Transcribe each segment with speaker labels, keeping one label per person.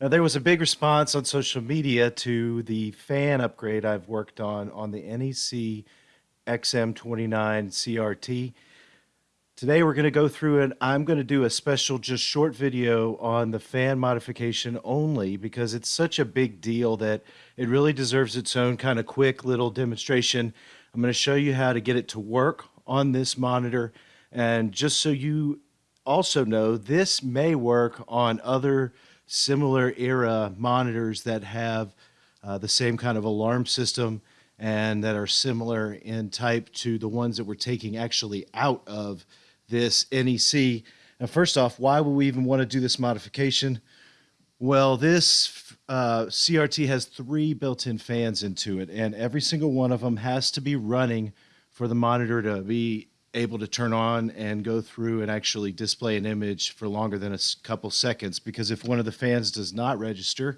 Speaker 1: Now, there was a big response on social media to the fan upgrade I've worked on on the NEC XM29 CRT. Today we're going to go through and I'm going to do a special just short video on the fan modification only because it's such a big deal that it really deserves its own kind of quick little demonstration. I'm going to show you how to get it to work on this monitor and just so you also know this may work on other similar era monitors that have uh, the same kind of alarm system and that are similar in type to the ones that we're taking actually out of this NEC. Now, first off, why would we even want to do this modification? Well, this uh, CRT has three built-in fans into it, and every single one of them has to be running for the monitor to be able to turn on and go through and actually display an image for longer than a couple seconds. Because if one of the fans does not register,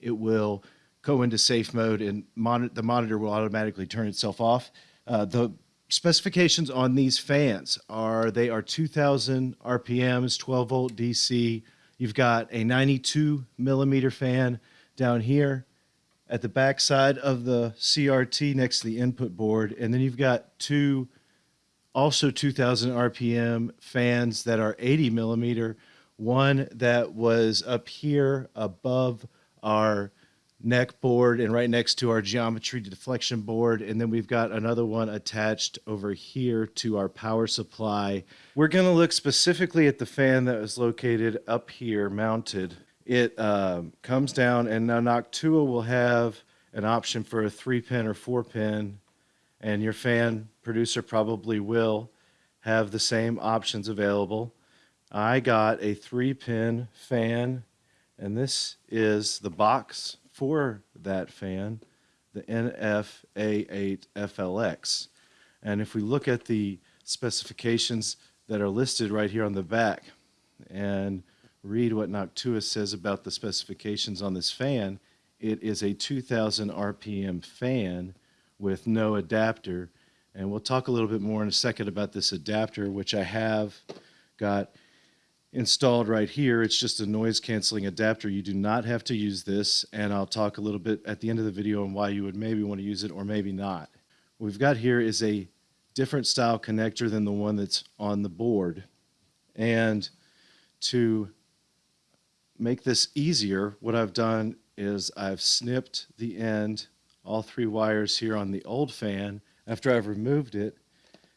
Speaker 1: it will go into safe mode and mon the monitor will automatically turn itself off. Uh, the specifications on these fans are they are 2000 RPMs, 12 volt DC. You've got a 92 millimeter fan down here at the back side of the CRT next to the input board. And then you've got two also 2000 RPM fans that are 80 millimeter. One that was up here above our neck board and right next to our geometry deflection board. And then we've got another one attached over here to our power supply. We're going to look specifically at the fan that was located up here mounted. It uh, comes down and now Noctua will have an option for a three pin or four pin and your fan producer probably will have the same options available. I got a three pin fan and this is the box for that fan, the NF-A8FLX. And if we look at the specifications that are listed right here on the back and read what Noctua says about the specifications on this fan, it is a 2000 RPM fan with no adapter. And we'll talk a little bit more in a second about this adapter, which I have got installed right here. It's just a noise canceling adapter. You do not have to use this, and I'll talk a little bit at the end of the video on why you would maybe want to use it or maybe not. What we've got here is a different style connector than the one that's on the board. And to make this easier, what I've done is I've snipped the end, all three wires here on the old fan after I've removed it,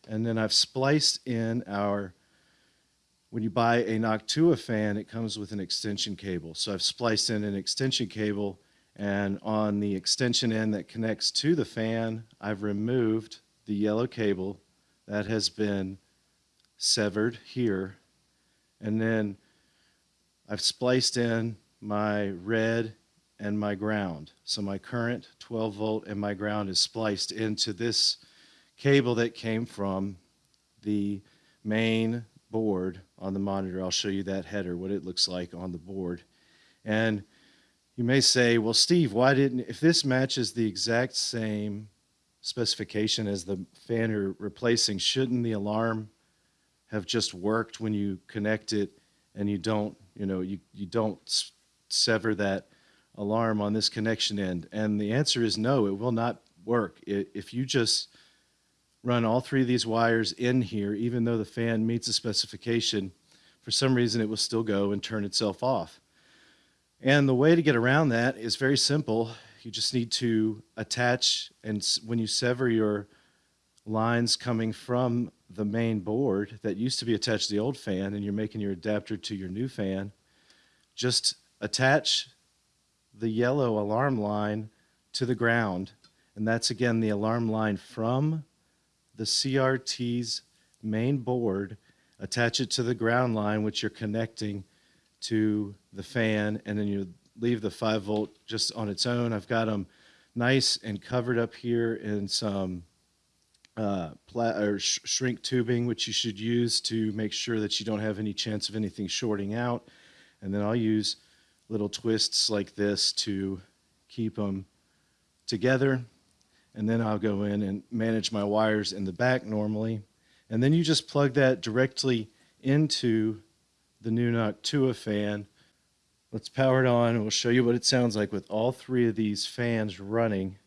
Speaker 1: and then I've spliced in our when you buy a Noctua fan, it comes with an extension cable. So I've spliced in an extension cable and on the extension end that connects to the fan, I've removed the yellow cable that has been severed here. And then I've spliced in my red and my ground. So my current 12 volt and my ground is spliced into this cable that came from the main board on the monitor. I'll show you that header, what it looks like on the board. And you may say, well, Steve, why didn't, if this matches the exact same specification as the fan you're replacing, shouldn't the alarm have just worked when you connect it and you don't, you know, you, you don't sever that alarm on this connection end? And the answer is no, it will not work. If you just run all three of these wires in here, even though the fan meets the specification, for some reason it will still go and turn itself off. And the way to get around that is very simple. You just need to attach, and when you sever your lines coming from the main board that used to be attached to the old fan and you're making your adapter to your new fan, just attach the yellow alarm line to the ground. And that's again the alarm line from the CRT's main board, attach it to the ground line, which you're connecting to the fan, and then you leave the 5 volt just on its own. I've got them nice and covered up here in some uh, or sh shrink tubing, which you should use to make sure that you don't have any chance of anything shorting out. And then I'll use little twists like this to keep them together and then I'll go in and manage my wires in the back normally. And then you just plug that directly into the new Noctua fan. Let's power it on and we'll show you what it sounds like with all three of these fans running.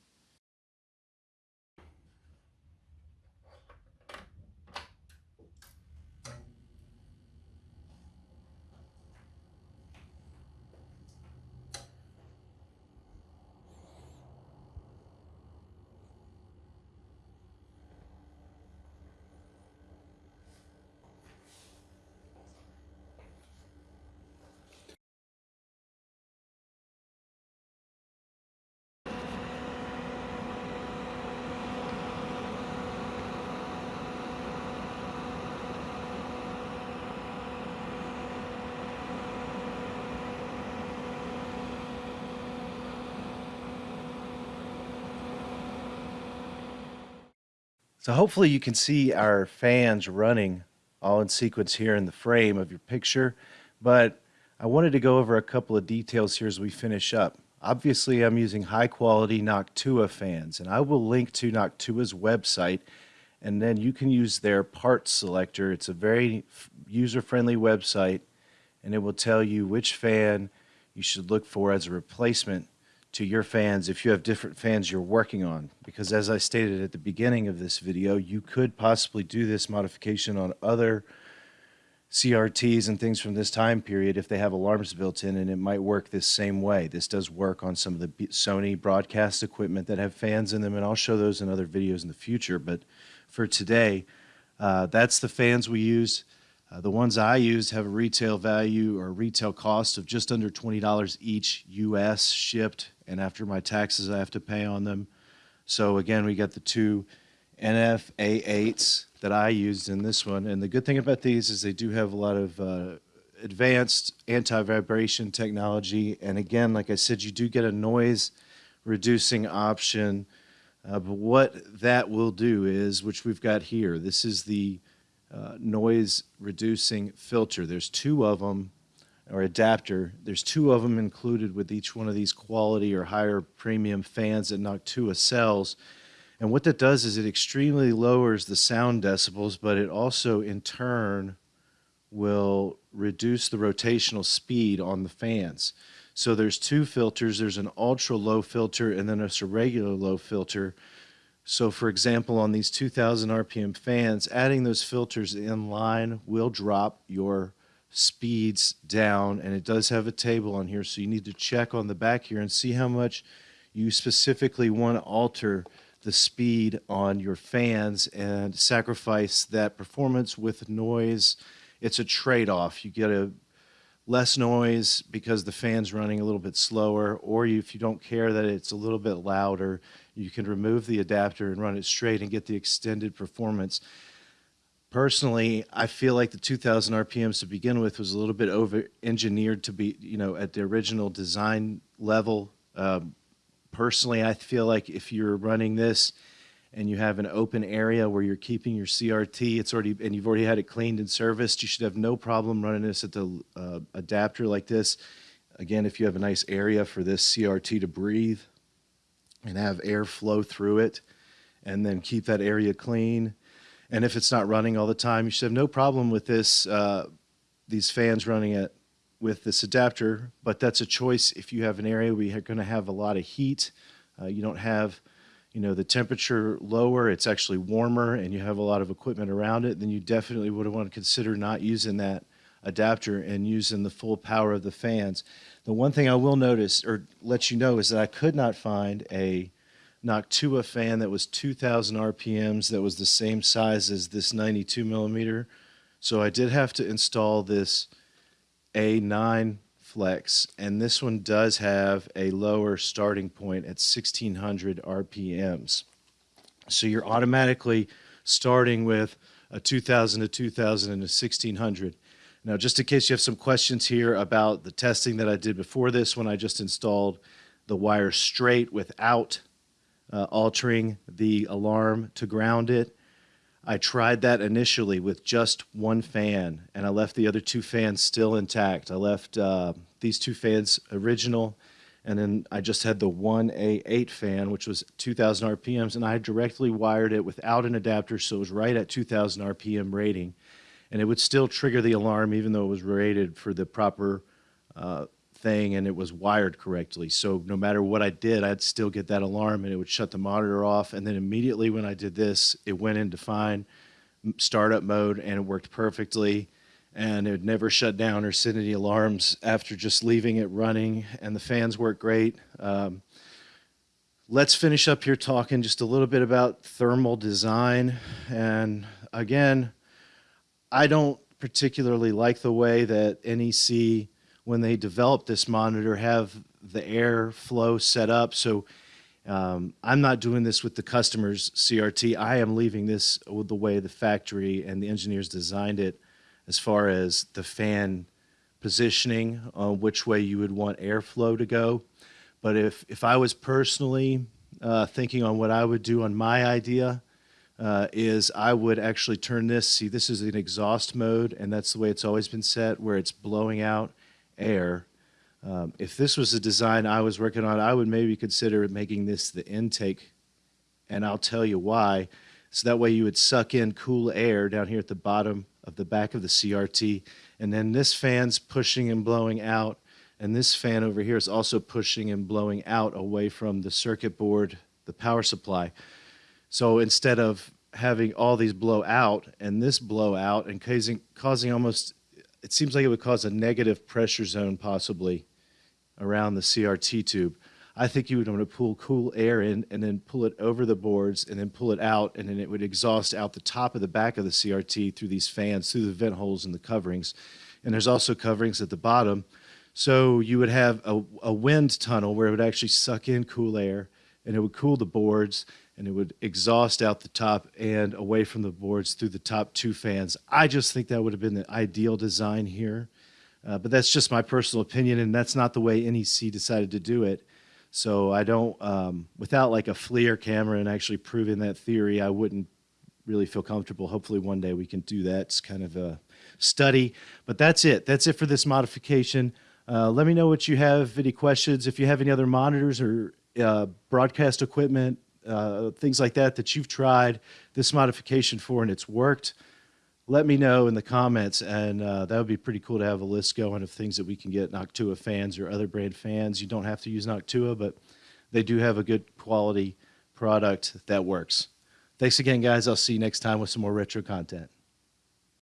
Speaker 1: So hopefully you can see our fans running all in sequence here in the frame of your picture, but I wanted to go over a couple of details here as we finish up. Obviously, I'm using high quality Noctua fans, and I will link to Noctua's website, and then you can use their parts selector. It's a very user-friendly website, and it will tell you which fan you should look for as a replacement to your fans if you have different fans you're working on. Because as I stated at the beginning of this video, you could possibly do this modification on other CRTs and things from this time period if they have alarms built in and it might work this same way. This does work on some of the Sony broadcast equipment that have fans in them and I'll show those in other videos in the future. But for today, uh, that's the fans we use. Uh, the ones I used have a retail value or retail cost of just under $20 each US shipped and after my taxes I have to pay on them. So again, we got the two NF-A8s that I used in this one. And the good thing about these is they do have a lot of uh, advanced anti-vibration technology. And again, like I said, you do get a noise reducing option. Uh, but what that will do is, which we've got here, this is the uh, noise reducing filter. There's two of them or adapter. There's two of them included with each one of these quality or higher premium fans that Noctua sells. And what that does is it extremely lowers the sound decibels, but it also in turn will reduce the rotational speed on the fans. So there's two filters. There's an ultra low filter and then there's a regular low filter. So for example, on these 2000 RPM fans, adding those filters in line will drop your speeds down and it does have a table on here so you need to check on the back here and see how much you specifically want to alter the speed on your fans and sacrifice that performance with noise. It's a trade-off. You get a less noise because the fan's running a little bit slower or if you don't care that it's a little bit louder you can remove the adapter and run it straight and get the extended performance personally, I feel like the 2000 RPMs to begin with was a little bit over engineered to be, you know, at the original design level. Um, personally, I feel like if you're running this and you have an open area where you're keeping your CRT, it's already and you've already had it cleaned and serviced, you should have no problem running this at the uh, adapter like this. Again, if you have a nice area for this CRT to breathe and have air flow through it, and then keep that area clean and if it's not running all the time, you should have no problem with this, uh, these fans running it with this adapter, but that's a choice if you have an area where you're going to have a lot of heat. Uh, you don't have, you know, the temperature lower, it's actually warmer, and you have a lot of equipment around it, then you definitely would want to consider not using that adapter and using the full power of the fans. The one thing I will notice or let you know is that I could not find a Noctua fan that was 2,000 RPMs that was the same size as this 92 millimeter. So I did have to install this A9 Flex, and this one does have a lower starting point at 1600 RPMs. So you're automatically starting with a 2000 to 2000 and a 1600. Now, just in case you have some questions here about the testing that I did before this, when I just installed the wire straight without uh, altering the alarm to ground it. I tried that initially with just one fan, and I left the other two fans still intact. I left uh, these two fans original, and then I just had the one A8 fan, which was 2,000 RPMs, and I directly wired it without an adapter, so it was right at 2,000 RPM rating, and it would still trigger the alarm even though it was rated for the proper uh, thing and it was wired correctly. So no matter what I did, I'd still get that alarm and it would shut the monitor off. And then immediately when I did this, it went into fine startup mode and it worked perfectly. And it would never shut down or send any alarms after just leaving it running. And the fans work great. Um, let's finish up here talking just a little bit about thermal design. And again, I don't particularly like the way that NEC when they developed this monitor have the air flow set up. So um, I'm not doing this with the customer's CRT. I am leaving this with the way the factory and the engineers designed it as far as the fan positioning, uh, which way you would want airflow to go. But if, if I was personally uh, thinking on what I would do on my idea, uh, is I would actually turn this, see this is an exhaust mode and that's the way it's always been set where it's blowing out air. Um, if this was a design I was working on, I would maybe consider making this the intake, and I'll tell you why. So that way you would suck in cool air down here at the bottom of the back of the CRT, and then this fan's pushing and blowing out, and this fan over here is also pushing and blowing out away from the circuit board, the power supply. So instead of having all these blow out and this blow out and causing, causing almost it seems like it would cause a negative pressure zone possibly around the CRT tube. I think you would want to pull cool air in and then pull it over the boards and then pull it out and then it would exhaust out the top of the back of the CRT through these fans, through the vent holes in the coverings. And there's also coverings at the bottom. So you would have a, a wind tunnel where it would actually suck in cool air and it would cool the boards and it would exhaust out the top and away from the boards through the top two fans. I just think that would have been the ideal design here. Uh, but that's just my personal opinion, and that's not the way NEC decided to do it. So I don't, um, without like a FLIR camera and actually proving that theory, I wouldn't really feel comfortable. Hopefully one day we can do that. It's kind of a study. But that's it. That's it for this modification. Uh, let me know what you have, any questions. If you have any other monitors or uh, broadcast equipment, uh, things like that that you've tried this modification for and it's worked, let me know in the comments. And uh, that would be pretty cool to have a list going of things that we can get Noctua fans or other brand fans. You don't have to use Noctua, but they do have a good quality product that works. Thanks again, guys. I'll see you next time with some more retro content.